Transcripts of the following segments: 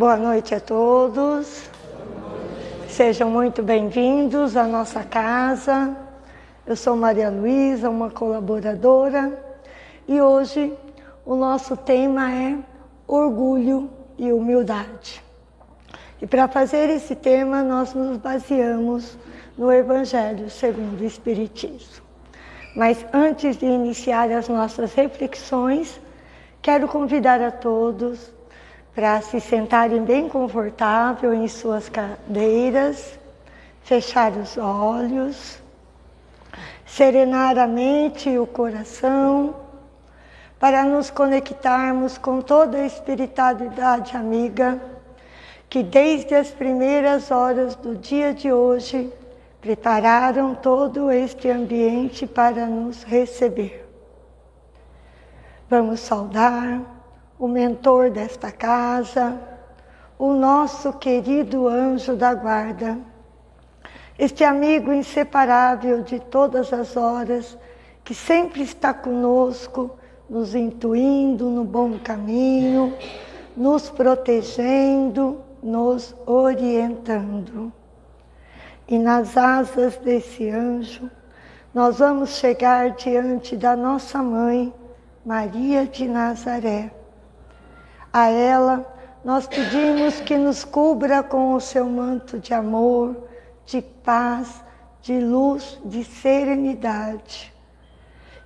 Boa noite a todos. Sejam muito bem-vindos à nossa casa. Eu sou Maria Luísa, uma colaboradora, e hoje o nosso tema é orgulho e humildade. E para fazer esse tema, nós nos baseamos no Evangelho segundo o Espiritismo. Mas antes de iniciar as nossas reflexões, quero convidar a todos para se sentarem bem confortável em suas cadeiras, fechar os olhos, serenar a mente e o coração, para nos conectarmos com toda a espiritualidade amiga que desde as primeiras horas do dia de hoje prepararam todo este ambiente para nos receber. Vamos saudar o mentor desta casa, o nosso querido anjo da guarda, este amigo inseparável de todas as horas, que sempre está conosco, nos intuindo no bom caminho, nos protegendo, nos orientando. E nas asas desse anjo, nós vamos chegar diante da nossa mãe, Maria de Nazaré a ela, nós pedimos que nos cubra com o seu manto de amor, de paz, de luz, de serenidade.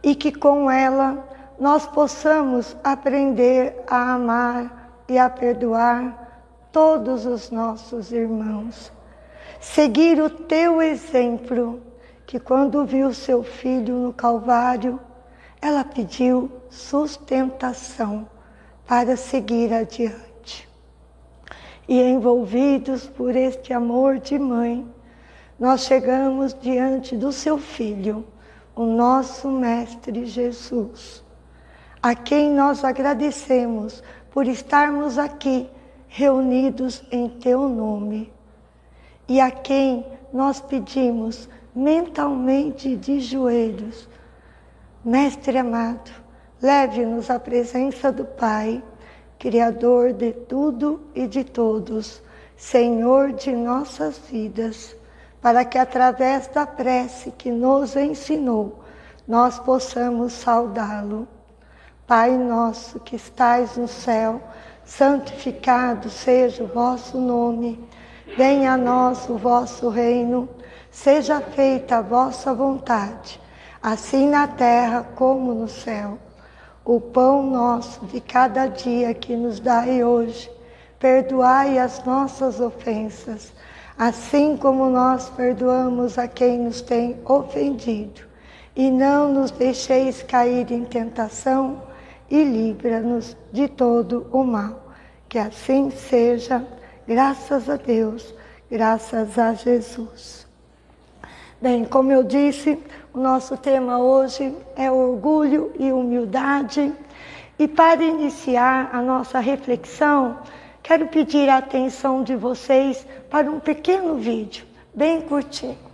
E que com ela nós possamos aprender a amar e a perdoar todos os nossos irmãos. Seguir o teu exemplo, que quando viu seu filho no Calvário, ela pediu sustentação para seguir adiante. E envolvidos por este amor de mãe, nós chegamos diante do seu Filho, o nosso Mestre Jesus, a quem nós agradecemos por estarmos aqui reunidos em Teu nome e a quem nós pedimos mentalmente de joelhos, Mestre amado, Leve-nos à presença do Pai, Criador de tudo e de todos, Senhor de nossas vidas, para que através da prece que nos ensinou, nós possamos saudá-lo. Pai nosso que estais no céu, santificado seja o vosso nome. Venha a nós o vosso reino, seja feita a vossa vontade, assim na terra como no céu. O pão nosso de cada dia que nos dai hoje, perdoai as nossas ofensas, assim como nós perdoamos a quem nos tem ofendido. E não nos deixeis cair em tentação, e livra-nos de todo o mal. Que assim seja, graças a Deus, graças a Jesus. Bem, como eu disse, o nosso tema hoje é orgulho e humildade. E para iniciar a nossa reflexão, quero pedir a atenção de vocês para um pequeno vídeo, bem curtinho.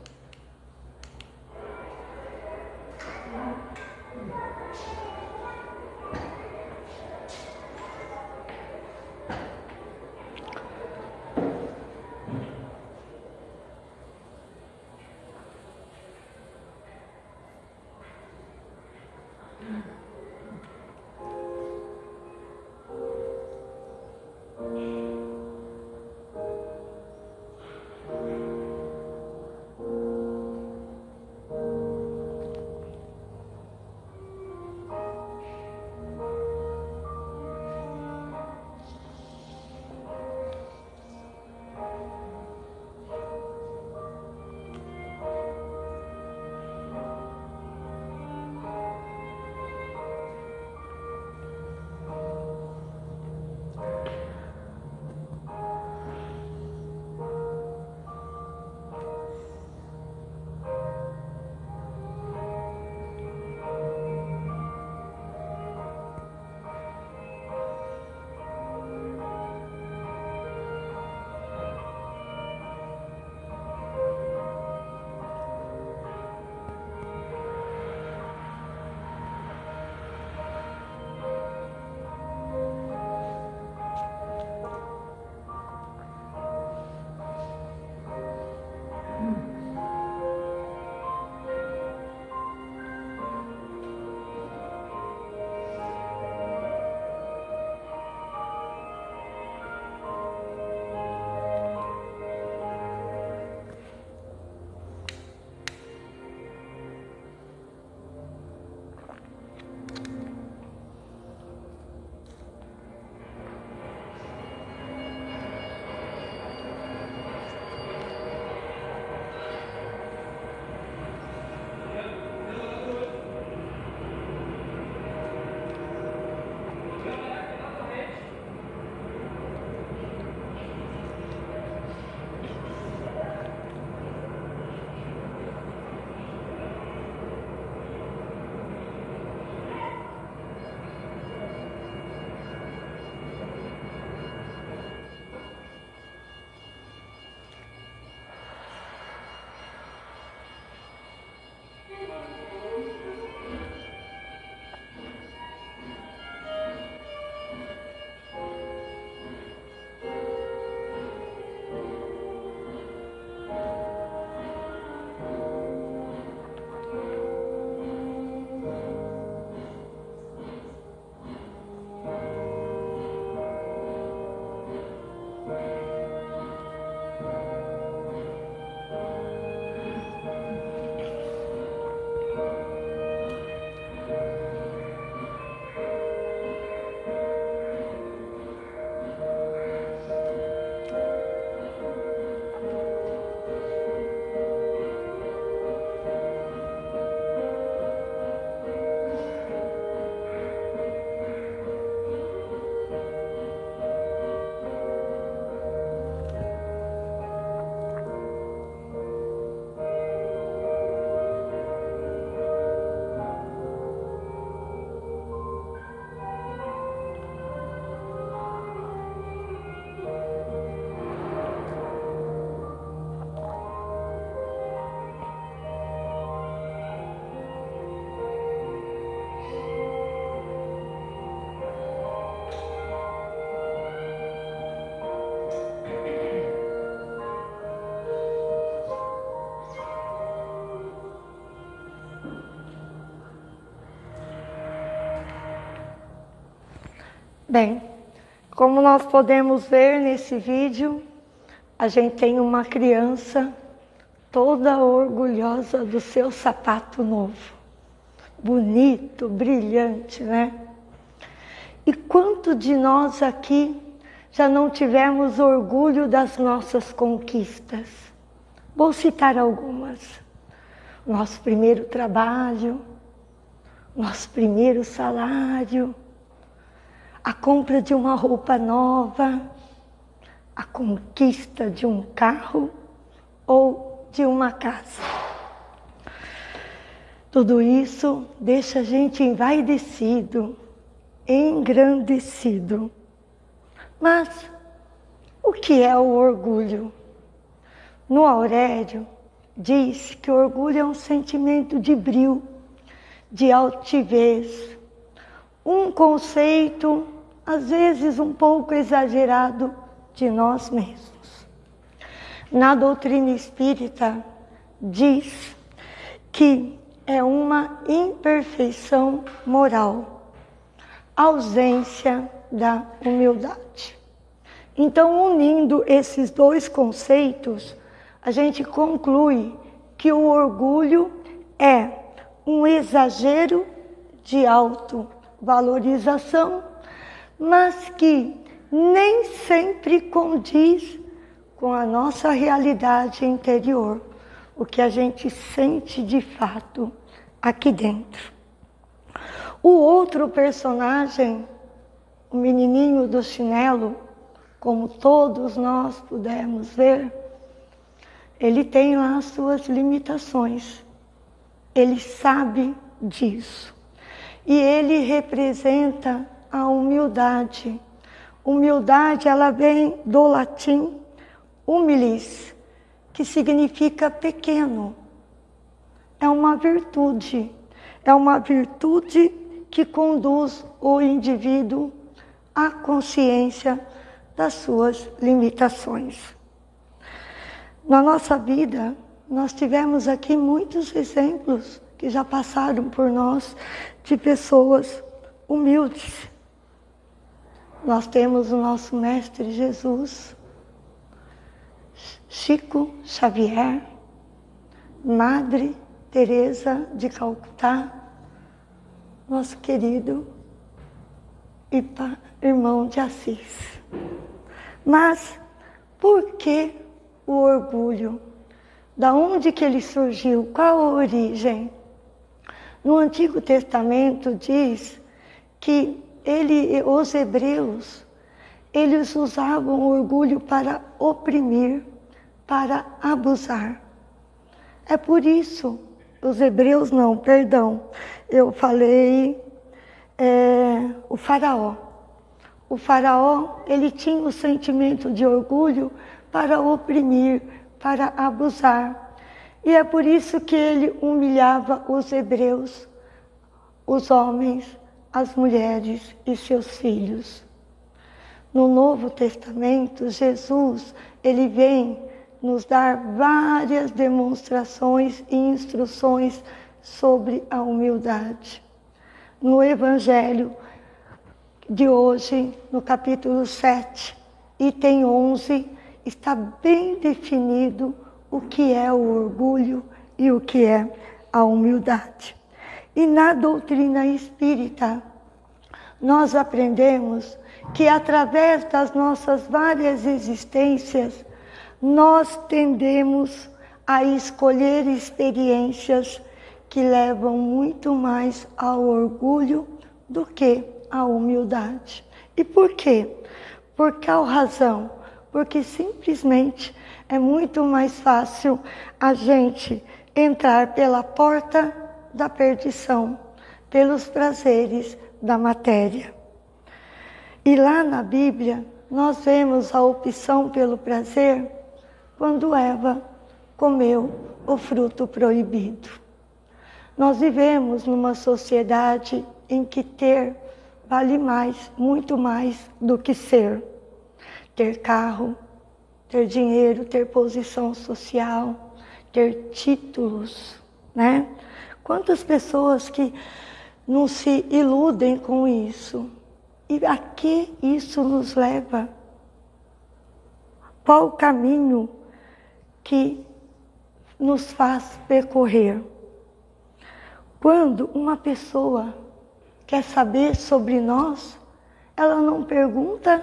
Bem, como nós podemos ver nesse vídeo, a gente tem uma criança toda orgulhosa do seu sapato novo. Bonito, brilhante, né? E quanto de nós aqui já não tivemos orgulho das nossas conquistas? Vou citar algumas. Nosso primeiro trabalho, nosso primeiro salário, a compra de uma roupa nova, a conquista de um carro ou de uma casa. Tudo isso deixa a gente envaidecido, engrandecido. Mas o que é o orgulho? No Aurélio, diz que o orgulho é um sentimento de brilho, de altivez, um conceito, às vezes um pouco exagerado, de nós mesmos. Na doutrina espírita, diz que é uma imperfeição moral, ausência da humildade. Então, unindo esses dois conceitos, a gente conclui que o orgulho é um exagero de autovalorização, mas que nem sempre condiz com a nossa realidade interior, o que a gente sente de fato aqui dentro. O outro personagem, o menininho do chinelo, como todos nós pudemos ver, ele tem lá as suas limitações. Ele sabe disso. E ele representa a humildade. Humildade, ela vem do latim humilis, que significa pequeno. É uma virtude. É uma virtude que conduz o indivíduo à consciência das suas limitações. Na nossa vida, nós tivemos aqui muitos exemplos que já passaram por nós de pessoas humildes. Nós temos o nosso Mestre Jesus, Chico Xavier, Madre Teresa de Calcutá, nosso querido irmão de Assis. Mas por que o orgulho. Da onde que ele surgiu? Qual a origem? No Antigo Testamento diz que ele, os hebreus, eles usavam orgulho para oprimir, para abusar. É por isso, os hebreus não, perdão, eu falei é, o faraó. O faraó, ele tinha o sentimento de orgulho para oprimir, para abusar. E é por isso que ele humilhava os hebreus, os homens, as mulheres e seus filhos. No Novo Testamento, Jesus, ele vem nos dar várias demonstrações e instruções sobre a humildade. No Evangelho de hoje, no capítulo 7, item 11, está bem definido o que é o orgulho e o que é a humildade. E na doutrina espírita, nós aprendemos que através das nossas várias existências, nós tendemos a escolher experiências que levam muito mais ao orgulho do que à humildade. E por quê? Por qual razão? porque simplesmente é muito mais fácil a gente entrar pela porta da perdição, pelos prazeres da matéria. E lá na Bíblia, nós vemos a opção pelo prazer quando Eva comeu o fruto proibido. Nós vivemos numa sociedade em que ter vale mais, muito mais do que ser ter carro, ter dinheiro, ter posição social, ter títulos, né? Quantas pessoas que não se iludem com isso? E a que isso nos leva? Qual o caminho que nos faz percorrer? Quando uma pessoa quer saber sobre nós, ela não pergunta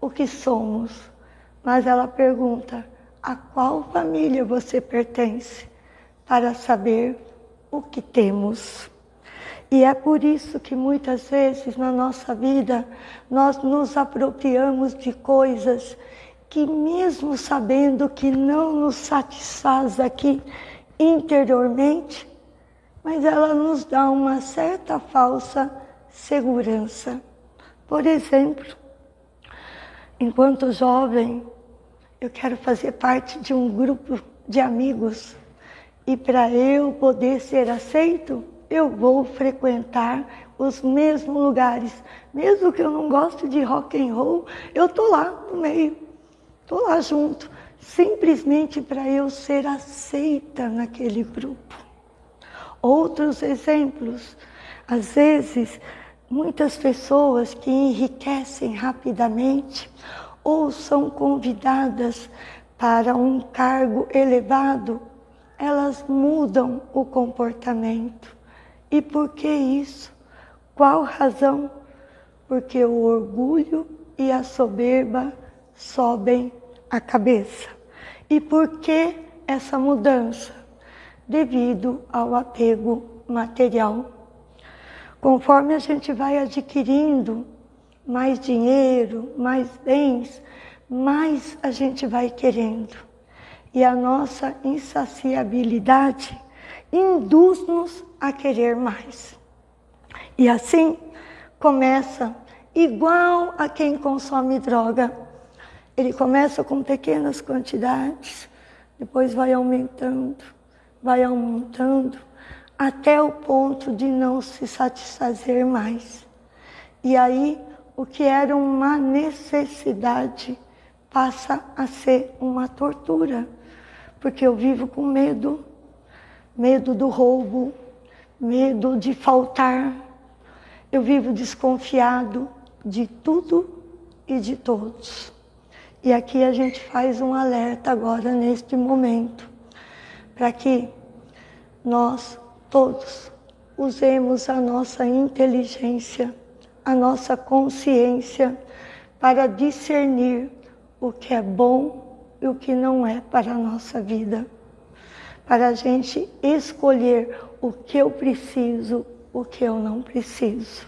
o que somos, mas ela pergunta a qual família você pertence, para saber o que temos. E é por isso que muitas vezes na nossa vida nós nos apropriamos de coisas que, mesmo sabendo que não nos satisfaz aqui interiormente, mas ela nos dá uma certa falsa segurança. Por exemplo, enquanto jovem, eu quero fazer parte de um grupo de amigos e para eu poder ser aceito, eu vou frequentar os mesmos lugares. Mesmo que eu não goste de rock and roll, eu tô lá no meio, tô lá junto, simplesmente para eu ser aceita naquele grupo. Outros exemplos, às vezes, muitas pessoas que enriquecem rapidamente ou são convidadas para um cargo elevado, elas mudam o comportamento. E por que isso? Qual razão? Porque o orgulho e a soberba sobem a cabeça. E por que essa mudança? Devido ao apego material. Conforme a gente vai adquirindo mais dinheiro, mais bens, mais a gente vai querendo. E a nossa insaciabilidade induz-nos a querer mais. E assim começa igual a quem consome droga. Ele começa com pequenas quantidades, depois vai aumentando, vai aumentando, até o ponto de não se satisfazer mais. E aí, o que era uma necessidade passa a ser uma tortura, porque eu vivo com medo, medo do roubo, medo de faltar. Eu vivo desconfiado de tudo e de todos. E aqui a gente faz um alerta agora, neste momento, para que nós todos usemos a nossa inteligência, a nossa consciência para discernir o que é bom e o que não é para a nossa vida. Para a gente escolher o que eu preciso, o que eu não preciso.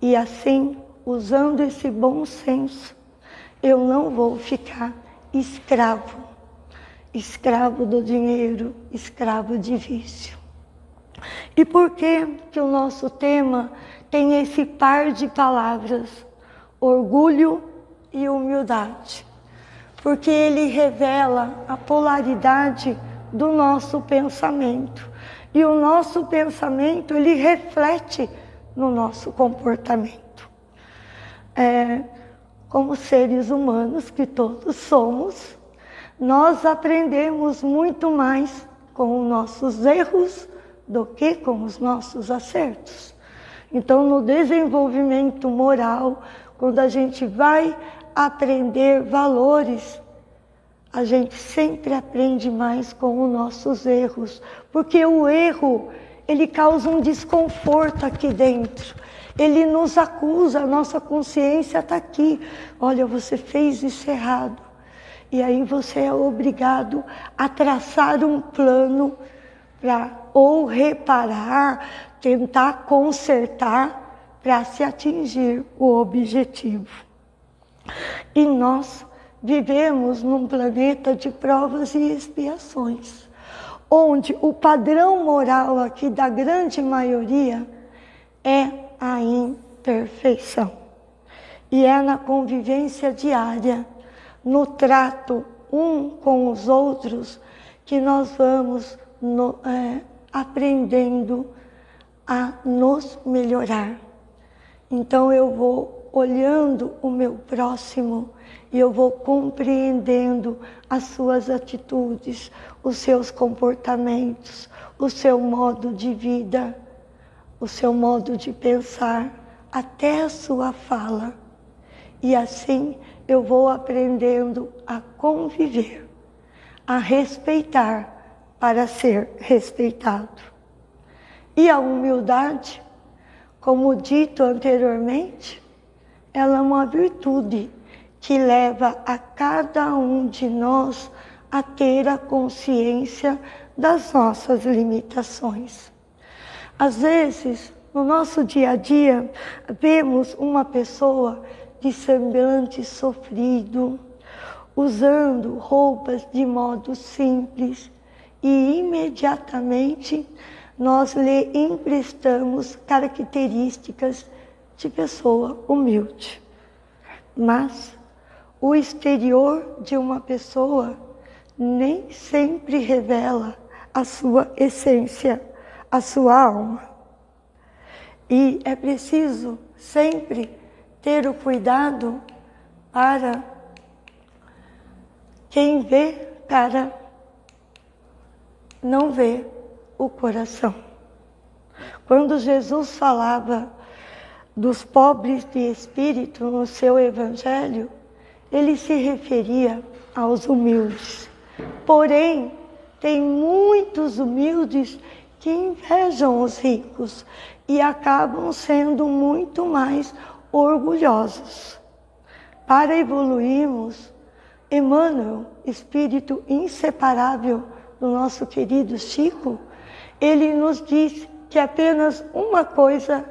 E assim, usando esse bom senso, eu não vou ficar escravo, escravo do dinheiro, escravo de vício. E por que que o nosso tema tem esse par de palavras, orgulho e humildade? Porque ele revela a polaridade do nosso pensamento. E o nosso pensamento, ele reflete no nosso comportamento. É, como seres humanos que todos somos, nós aprendemos muito mais com os nossos erros do que com os nossos acertos. Então, no desenvolvimento moral, quando a gente vai aprender valores, a gente sempre aprende mais com os nossos erros, porque o erro, ele causa um desconforto aqui dentro. Ele nos acusa, a nossa consciência está aqui. Olha, você fez isso errado. E aí você é obrigado a traçar um plano para ou reparar, tentar consertar para se atingir o objetivo. E nós vivemos num planeta de provas e expiações, onde o padrão moral aqui da grande maioria é a imperfeição. E é na convivência diária, no trato um com os outros, que nós vamos no, é, aprendendo a nos melhorar. Então eu vou olhando o meu próximo e eu vou compreendendo as suas atitudes, os seus comportamentos, o seu modo de vida, o seu modo de pensar, até a sua fala. E assim eu vou aprendendo a conviver, a respeitar para ser respeitado. E a humildade, como dito anteriormente, ela é uma virtude que leva a cada um de nós a ter a consciência das nossas limitações. Às vezes, no nosso dia a dia, vemos uma pessoa de semblante sofrido, usando roupas de modo simples e imediatamente nós lhe emprestamos características de pessoa humilde. Mas o exterior de uma pessoa nem sempre revela a sua essência, a sua alma. E é preciso sempre ter o cuidado para quem vê para não ver o coração. Quando Jesus falava dos pobres de espírito no seu evangelho, ele se referia aos humildes. Porém, tem muitos humildes que invejam os ricos e acabam sendo muito mais orgulhosos. Para evoluirmos, Emmanuel, espírito inseparável do nosso querido Chico, ele nos diz que apenas uma coisa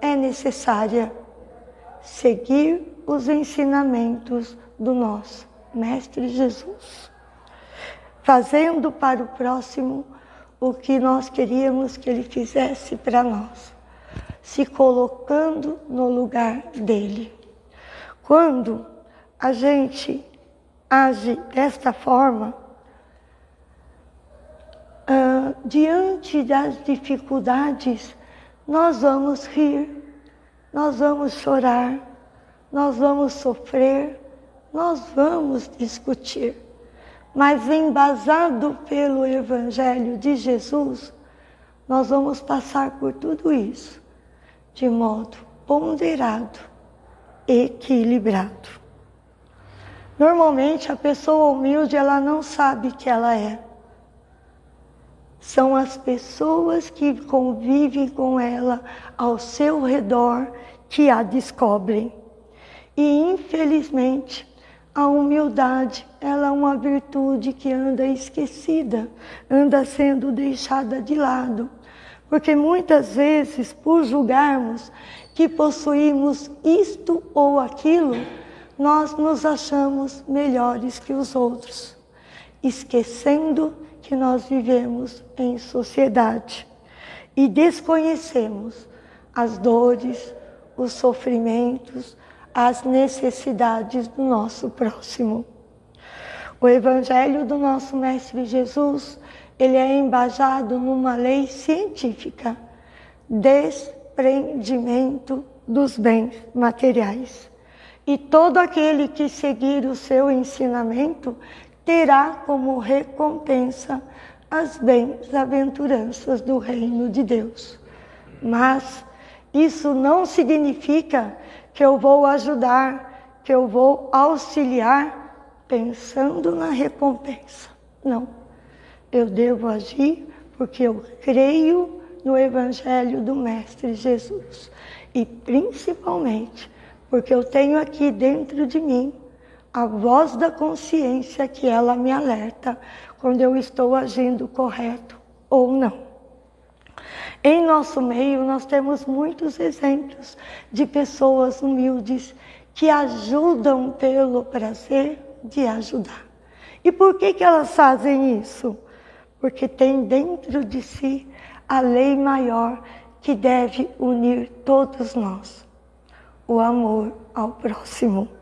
é necessária: seguir os ensinamentos do nosso Mestre Jesus, fazendo para o próximo o que nós queríamos que ele fizesse para nós, se colocando no lugar dele. Quando a gente age desta forma, uh, diante das dificuldades, nós vamos rir, nós vamos chorar, nós vamos sofrer, nós vamos discutir. Mas embasado pelo Evangelho de Jesus, nós vamos passar por tudo isso de modo ponderado, equilibrado. Normalmente a pessoa humilde ela não sabe que ela é são as pessoas que convivem com ela ao seu redor que a descobrem. E infelizmente, a humildade, ela é uma virtude que anda esquecida, anda sendo deixada de lado. Porque muitas vezes, por julgarmos que possuímos isto ou aquilo, nós nos achamos melhores que os outros, esquecendo que nós vivemos em sociedade e desconhecemos as dores, os sofrimentos, as necessidades do nosso próximo. O Evangelho do nosso Mestre Jesus, ele é embasado numa lei científica, desprendimento dos bens materiais. E todo aquele que seguir o seu ensinamento terá como recompensa as bem-aventuranças do reino de Deus. Mas isso não significa que eu vou ajudar, que eu vou auxiliar pensando na recompensa. Não. Eu devo agir porque eu creio no Evangelho do Mestre Jesus. E principalmente porque eu tenho aqui dentro de mim a voz da consciência que ela me alerta quando eu estou agindo correto ou não. Em nosso meio, nós temos muitos exemplos de pessoas humildes que ajudam pelo prazer de ajudar. E por que, que elas fazem isso? Porque tem dentro de si a lei maior que deve unir todos nós: o amor ao próximo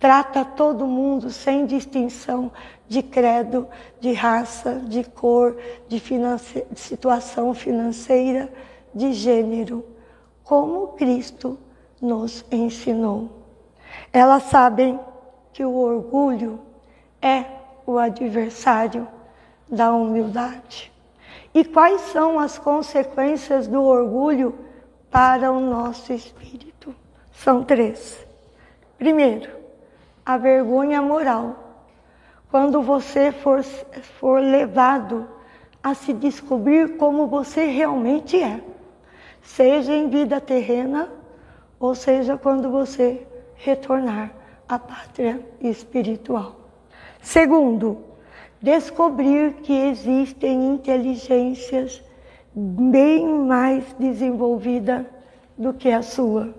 trata todo mundo sem distinção de credo, de raça, de cor, de, finance... situação financeira, de gênero, como Cristo nos ensinou. Elas sabem que o orgulho é o adversário da humildade. E quais são as consequências do orgulho para o nosso espírito. São três. Primeiro, a vergonha moral. Quando você for, for levado a se descobrir como você realmente é, seja em vida terrena, ou seja quando você retornar à pátria espiritual. Segundo, descobrir que existem inteligências bem mais desenvolvidas do que a sua.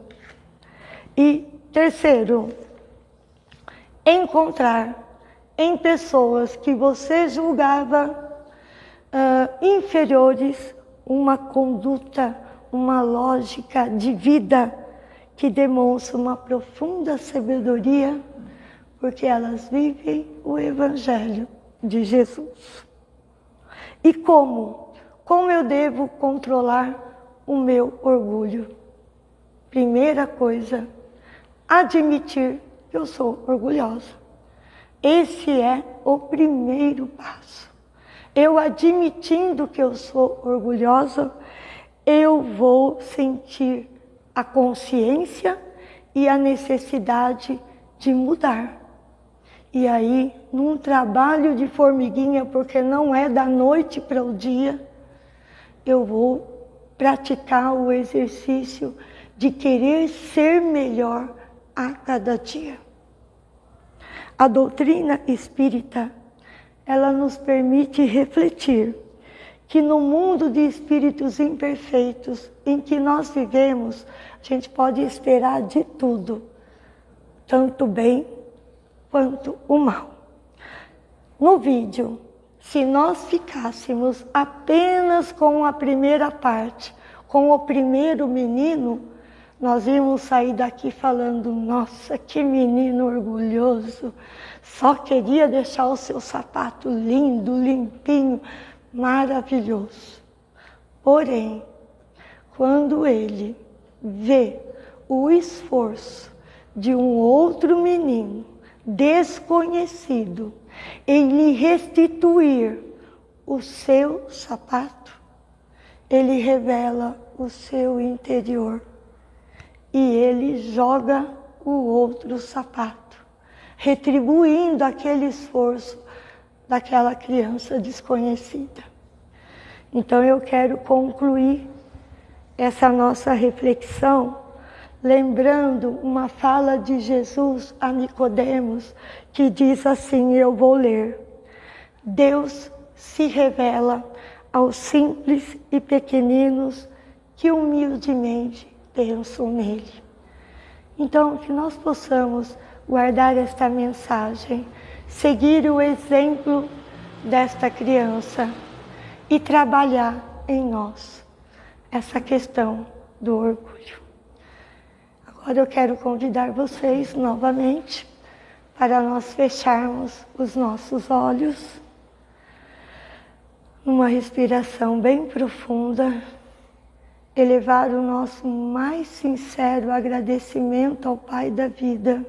E terceiro, encontrar em pessoas que você julgava uh, inferiores uma conduta, uma lógica de vida que demonstra uma profunda sabedoria, porque elas vivem o Evangelho de Jesus. E como? Como eu devo controlar o meu orgulho? Primeira coisa, admitir eu sou orgulhosa. Esse é o primeiro passo. Eu admitindo que eu sou orgulhosa, eu vou sentir a consciência e a necessidade de mudar. E aí, num trabalho de formiguinha, porque não é da noite para o dia, eu vou praticar o exercício de querer ser melhor a cada dia. A doutrina espírita, ela nos permite refletir que no mundo de espíritos imperfeitos em que nós vivemos, a gente pode esperar de tudo, tanto bem quanto o mal. No vídeo, se nós ficássemos apenas com a primeira parte, com o primeiro menino, nós íamos sair daqui falando, nossa, que menino orgulhoso, só queria deixar o seu sapato lindo, limpinho, maravilhoso. Porém, quando ele vê o esforço de um outro menino desconhecido em lhe restituir o seu sapato, ele revela o seu interior e ele joga o outro sapato, retribuindo aquele esforço daquela criança desconhecida. Então eu quero concluir essa nossa reflexão lembrando uma fala de Jesus a Nicodemos, que diz assim, eu vou ler. Deus se revela aos simples e pequeninos que humildemente pensam nele. Então, que nós possamos guardar esta mensagem, seguir o exemplo desta criança e trabalhar em nós essa questão do orgulho. Agora eu quero convidar vocês novamente para nós fecharmos os nossos olhos numa respiração bem profunda, elevar o nosso mais sincero agradecimento ao Pai da vida,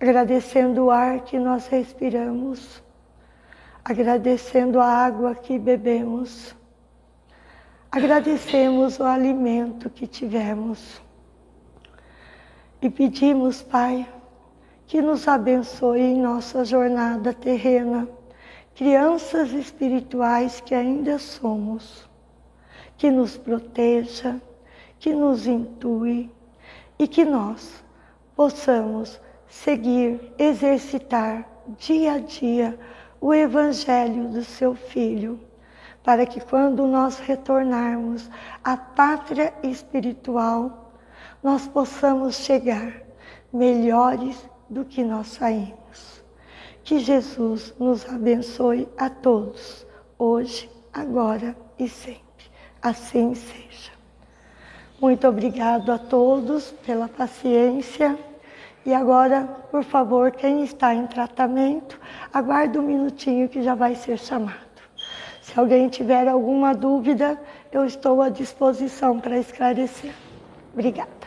agradecendo o ar que nós respiramos, agradecendo a água que bebemos, agradecemos o alimento que tivemos. E pedimos, Pai, que nos abençoe em nossa jornada terrena, crianças espirituais que ainda somos, que nos proteja, que nos intue e que nós possamos seguir, exercitar dia a dia o Evangelho do Seu Filho, para que quando nós retornarmos à pátria espiritual, nós possamos chegar melhores do que nós saímos. Que Jesus nos abençoe a todos, hoje, agora e sempre. Assim seja. Muito obrigado a todos pela paciência. E agora, por favor, quem está em tratamento, aguarde um minutinho que já vai ser chamado. Se alguém tiver alguma dúvida, eu estou à disposição para esclarecer. Obrigada.